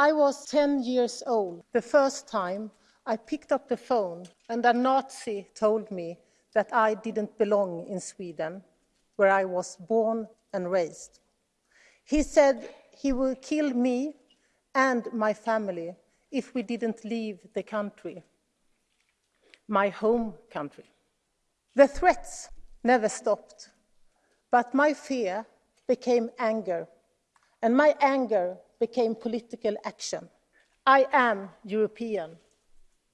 I was 10 years old the first time I picked up the phone and a Nazi told me that I didn't belong in Sweden, where I was born and raised. He said he would kill me and my family if we didn't leave the country, my home country. The threats never stopped, but my fear became anger, and my anger became political action. I am European.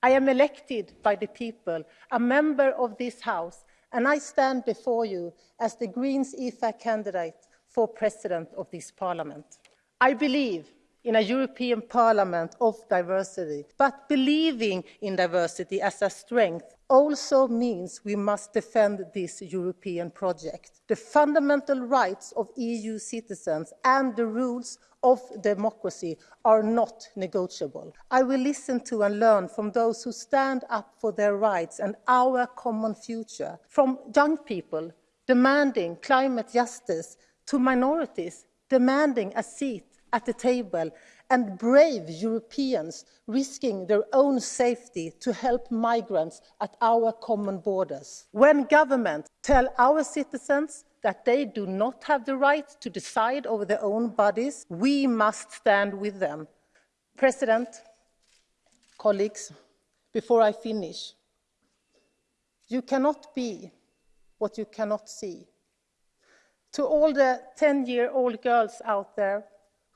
I am elected by the people, a member of this House, and I stand before you as the Greens EFA candidate for President of this Parliament. I believe in a European Parliament of diversity. But believing in diversity as a strength also means we must defend this European project. The fundamental rights of EU citizens and the rules of democracy are not negotiable. I will listen to and learn from those who stand up for their rights and our common future, from young people demanding climate justice to minorities demanding a seat at the table and brave Europeans risking their own safety to help migrants at our common borders. When governments tell our citizens that they do not have the right to decide over their own bodies, we must stand with them. President, colleagues, before I finish, you cannot be what you cannot see. To all the 10-year-old girls out there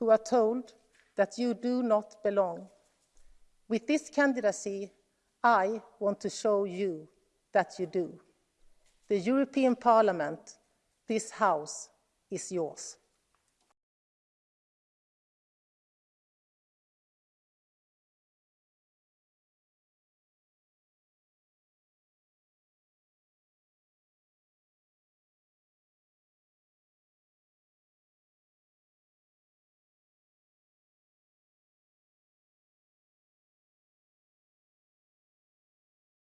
who are told that you do not belong. With this candidacy, I want to show you that you do. The European Parliament, this House, is yours.